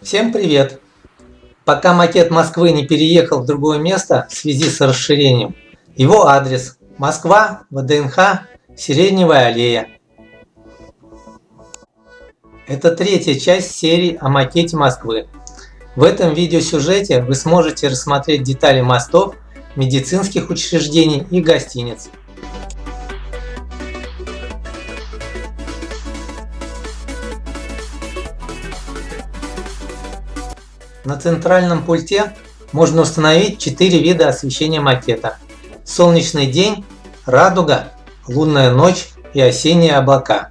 Всем привет! Пока макет Москвы не переехал в другое место в связи с расширением, его адрес Москва, ВДНХ, Сиреневая аллея. Это третья часть серии о макете Москвы. В этом видеосюжете вы сможете рассмотреть детали мостов, медицинских учреждений и гостиниц. На центральном пульте можно установить 4 вида освещения макета. Солнечный день, радуга, лунная ночь и осенние облака.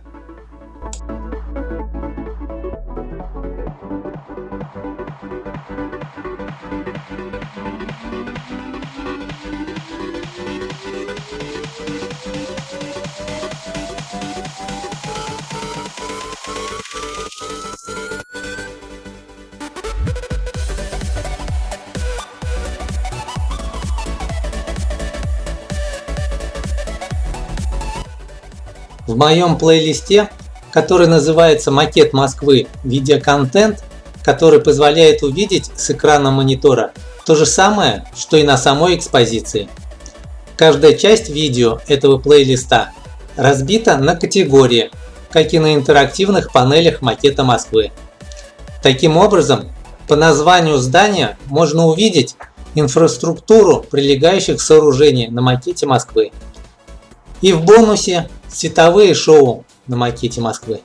В моем плейлисте, который называется «Макет Москвы. Видеоконтент», который позволяет увидеть с экрана монитора то же самое, что и на самой экспозиции. Каждая часть видео этого плейлиста разбита на категории, как и на интерактивных панелях макета Москвы. Таким образом, по названию здания можно увидеть инфраструктуру прилегающих сооружений на макете Москвы. И в бонусе Световые шоу на макете Москвы.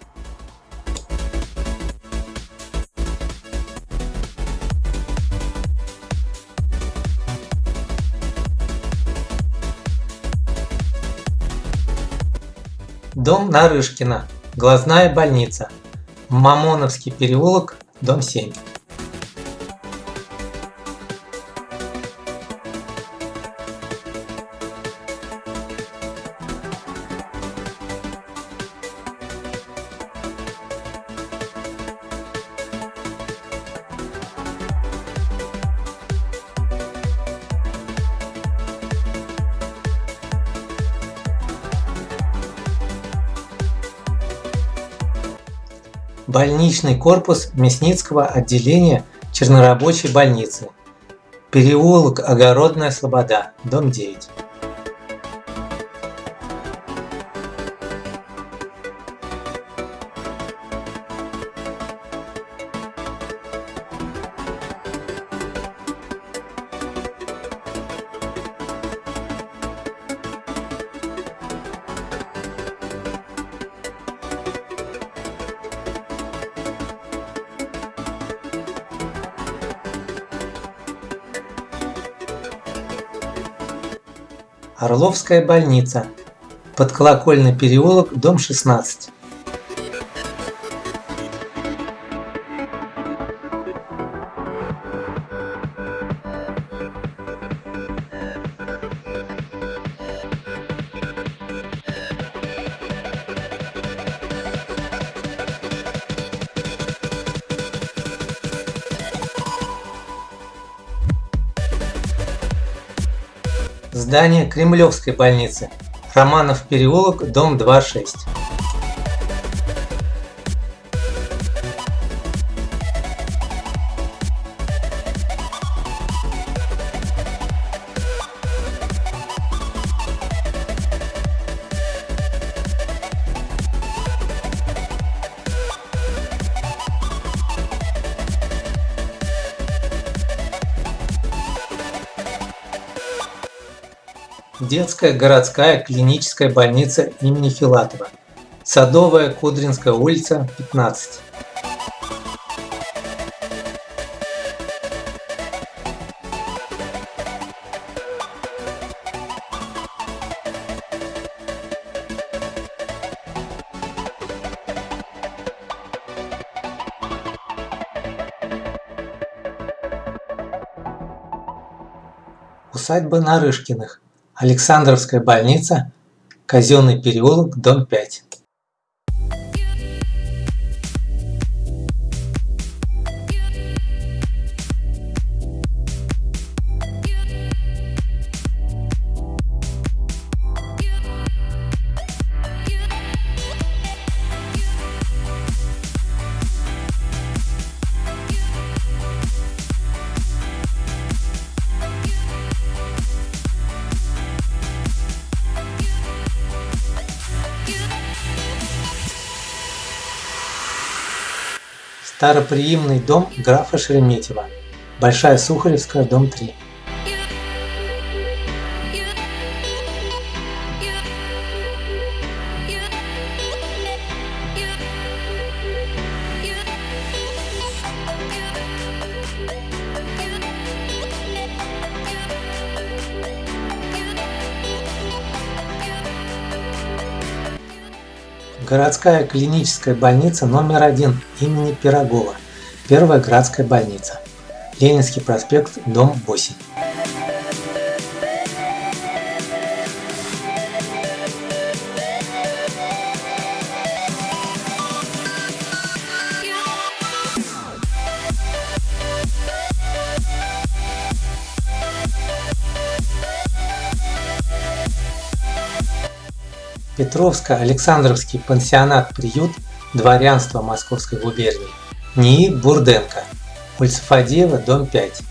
Дом Нарышкина. Глазная больница. Мамоновский переулок, дом 7. Больничный корпус Мясницкого отделения Чернорабочей больницы. Переулок Огородная Слобода, дом 9. Орловская больница. Подколокольный переулок, дом 16. Здание Кремлевской больницы. Романов переулок, дом 26. Детская городская клиническая больница имени Филатова. Садовая, Кудринская улица, 15. Усадьба Нарышкиных. Александровская больница, Казенный переулок, дом 5. Староприимный дом графа Шереметьева. Большая Сухаревская, дом 3. Городская клиническая больница номер один имени Пирогова. Первая городская больница. Ленинский проспект, дом 8. Петровско-Александровский пансионат-приют дворянства Московской губернии НИИ Бурденко, улица Фадеева, дом 5.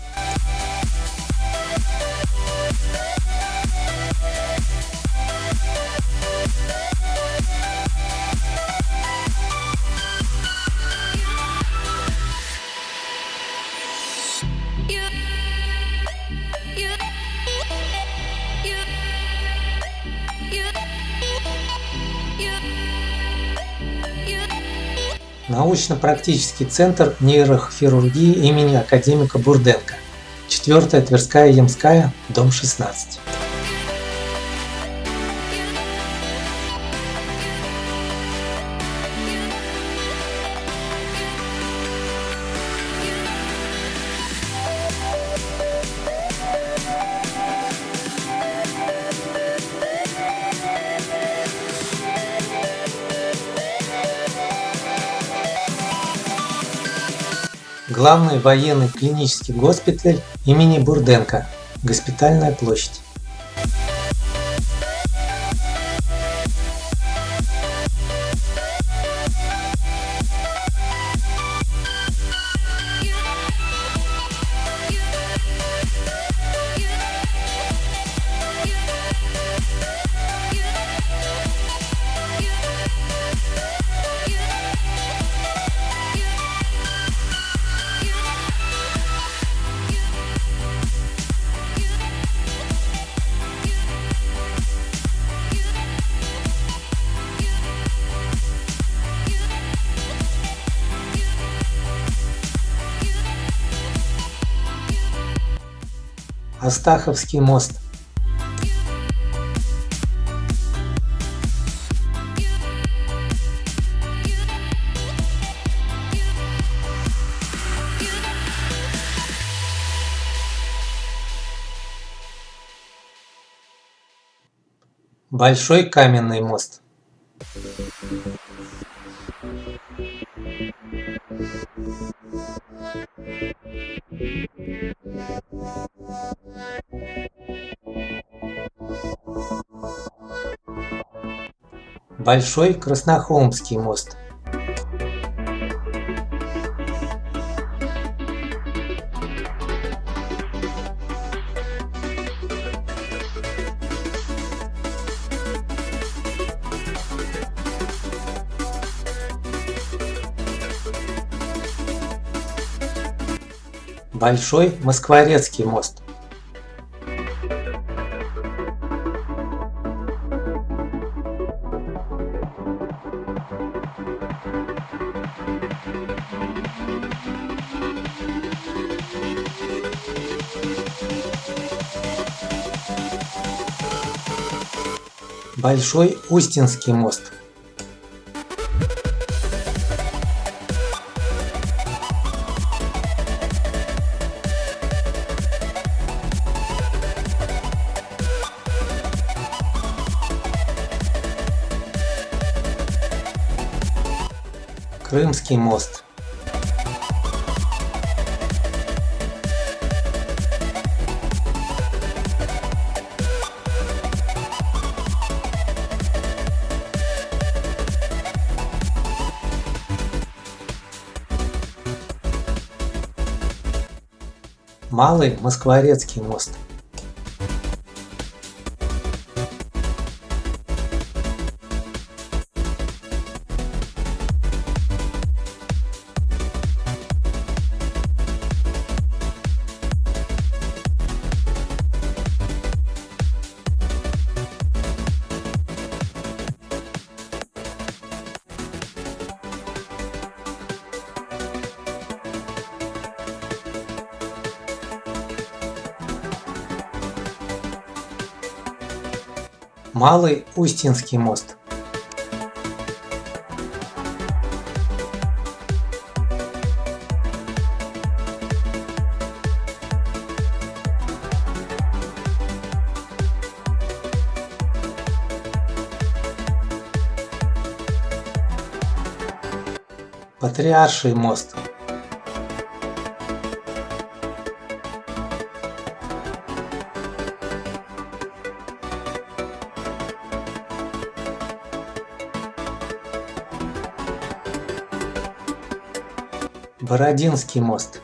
Научно-практический центр нейрохирургии имени академика Бурденко. 4 Тверская Ямская, дом 16. Главный военный клинический госпиталь имени Бурденко. Госпитальная площадь. Астаховский мост. Большой каменный мост. Большой Краснохолмский мост. Большой Москворецкий мост. Большой Устинский мост. Крымский мост. Малый Москворецкий мост. Малый Устинский мост. Патриарший мост. Бородинский мост.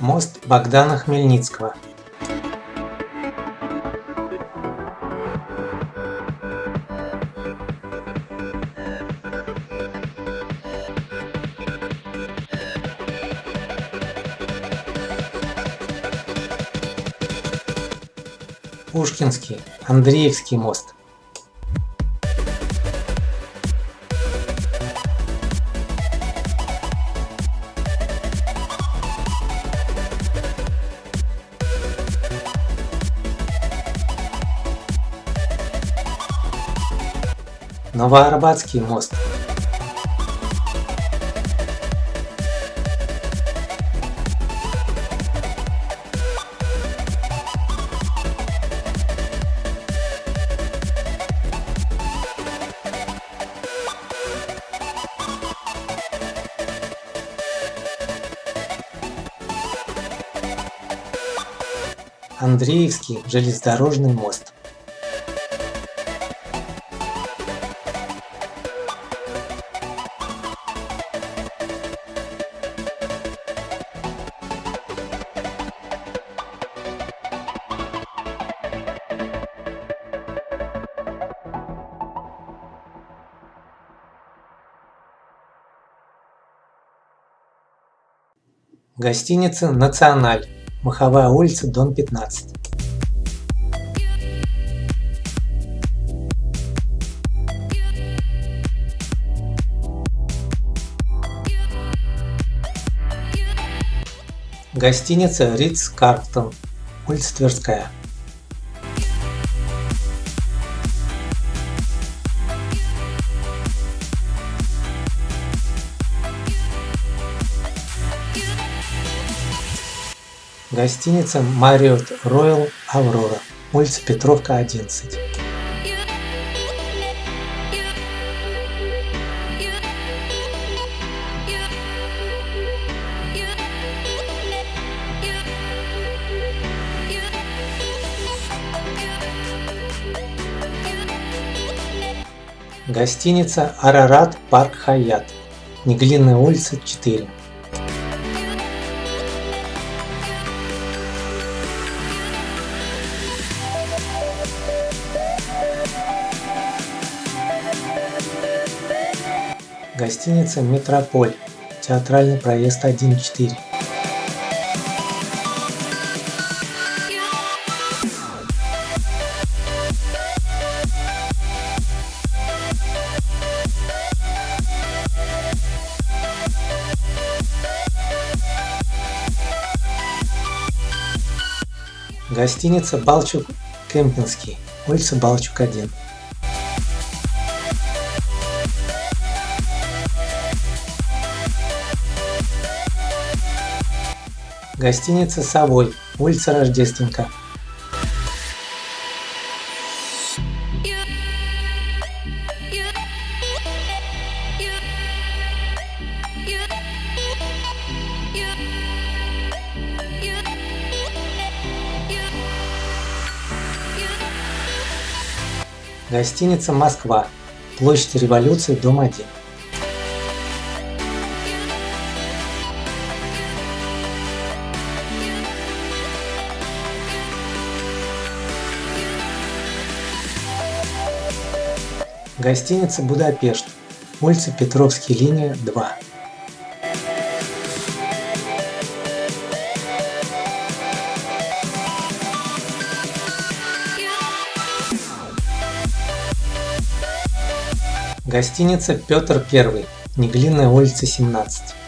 Мост Богдана Хмельницкого. Пушкинский, Андреевский мост. Новоарбатский мост. Андреевский железнодорожный мост. Гостиница «Националь», Маховая улица, дом 15. Гостиница Ридс Картон, улица Тверская. Гостиница Marriott Royal Aurora, улица Петровка, 11. Гостиница Арарат Парк Хаят, Неглинная улица, 4. Гостиница «Метрополь», театральный проезд 1-4. Гостиница «Балчук Кемпинский», улица Балчук 1. Гостиница «Совой», улица Рождественка. Гостиница «Москва», площадь Революции, дом 1. Гостиница «Будапешт», улица Петровский, линия 2. Гостиница «Петр I», Неглинная улица, 17.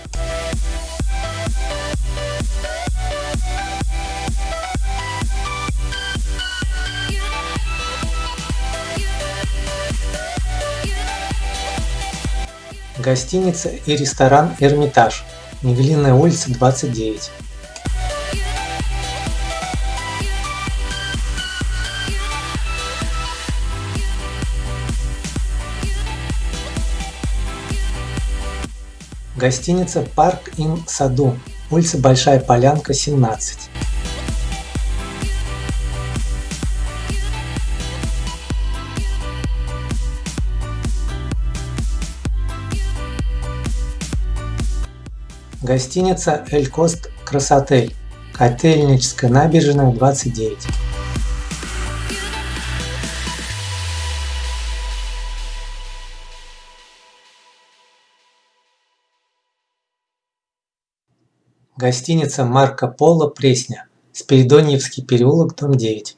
Гостиница и ресторан Эрмитаж, Неглинная улица 29. Гостиница Парк Ин Саду, улица Большая Полянка, 17. Гостиница Эль Кост Красотель, Котельническая набережная, 29. Гостиница Марко Поло Пресня, Спиридоньевский переулок, дом 9.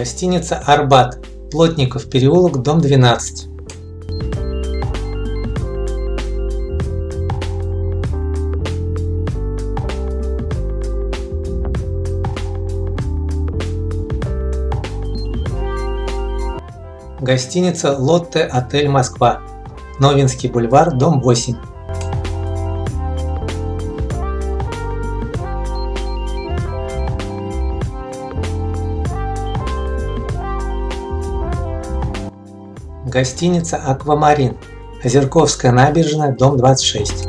Гостиница Арбат, Плотников переулок, дом 12. Гостиница Лотте Отель Москва, Новинский бульвар, дом 8. Гостиница Аквамарин, Озерковская набережная, дом 26.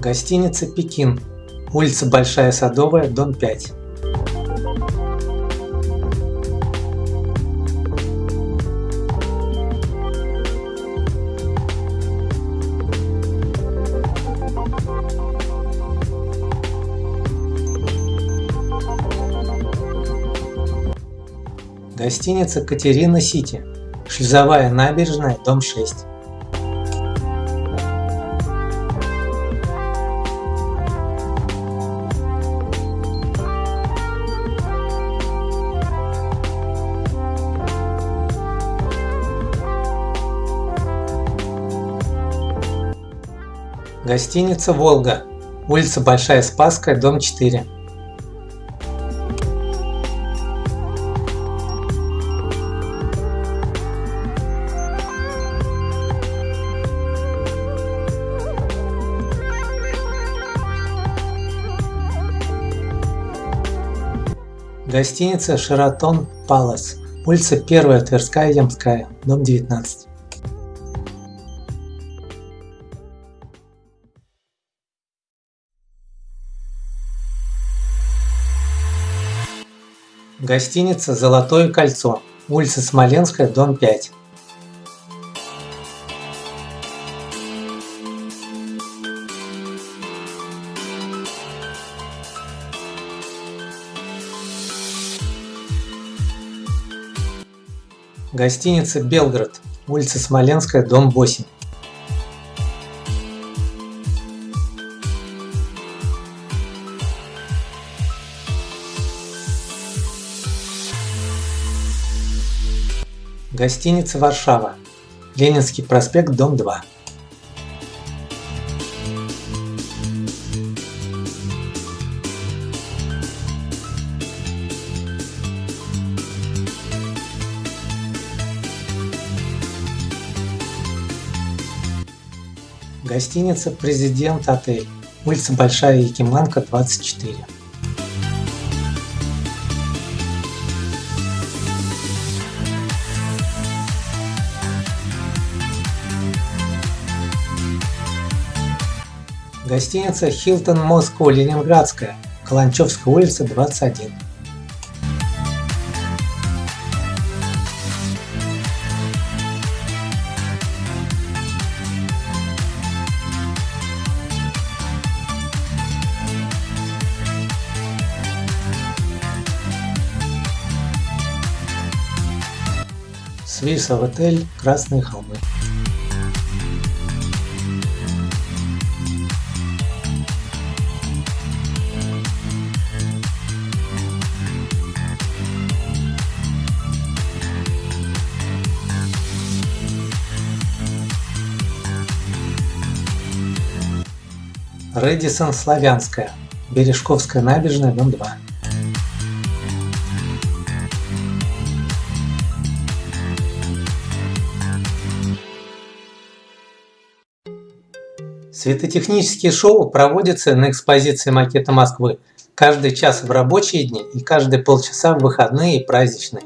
Гостиница Пекин, улица Большая Садовая, дом 5. Гостиница Катерина Сити, Шлюзовая набережная, дом 6. Гостиница «Волга», улица Большая Спасская, дом 4. Гостиница «Шератон Палас», улица 1 Тверская, Ямская, дом 19. Гостиница «Золотое кольцо», улица Смоленская, дом 5. Гостиница «Белград», улица Смоленская, дом 8. Гостиница «Варшава», Ленинский проспект, дом 2. Гостиница «Президент Отель», улица Большая Якиманка, 24. Гостиница Hilton Moscow Ленинградская, Каланчевская улица, 21. Свиса в отель Красные холмы. Редисон Славянская, Бережковская набережная, дом 2. Светотехнические шоу проводятся на экспозиции макета Москвы каждый час в рабочие дни и каждые полчаса в выходные и праздничные.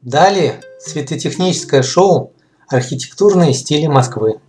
Далее светотехническое шоу «Архитектурные стили Москвы».